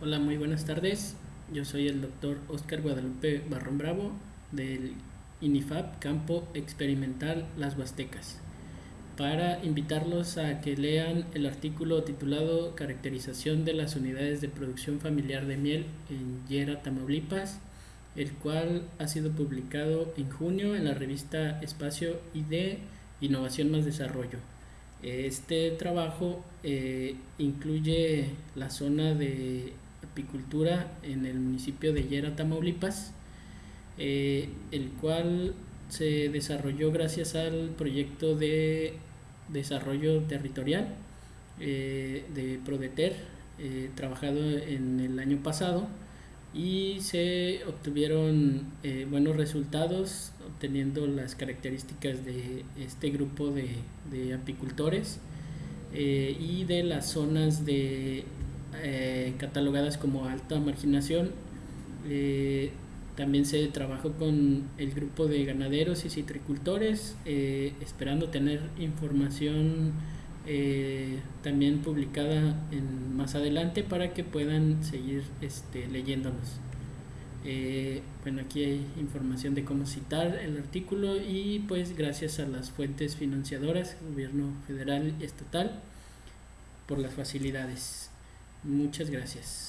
Hola, muy buenas tardes. Yo soy el doctor Oscar Guadalupe Barrón Bravo del INIFAP Campo Experimental Las Huastecas para invitarlos a que lean el artículo titulado Caracterización de las unidades de producción familiar de miel en Yera, Tamaulipas, el cual ha sido publicado en junio en la revista Espacio de Innovación más Desarrollo. Este trabajo eh, incluye la zona de apicultura en el municipio de Yera, Tamaulipas, eh, el cual se desarrolló gracias al proyecto de desarrollo territorial eh, de Prodeter, eh, trabajado en el año pasado, y se obtuvieron buenos resultados obteniendo las características de este grupo de, de apicultores y de las zonas de eh, catalogadas como alta marginación. Eh, también se trabajó con el grupo de ganaderos y citricultores, eh, esperando tener información también publicada en, más adelante para que puedan seguir este, leyéndonos. bueno, aquí hay información de cómo citar el artículo y pues gracias a las fuentes financiadoras, gobierno federal y estatal, por las facilidades. Muchas gracias.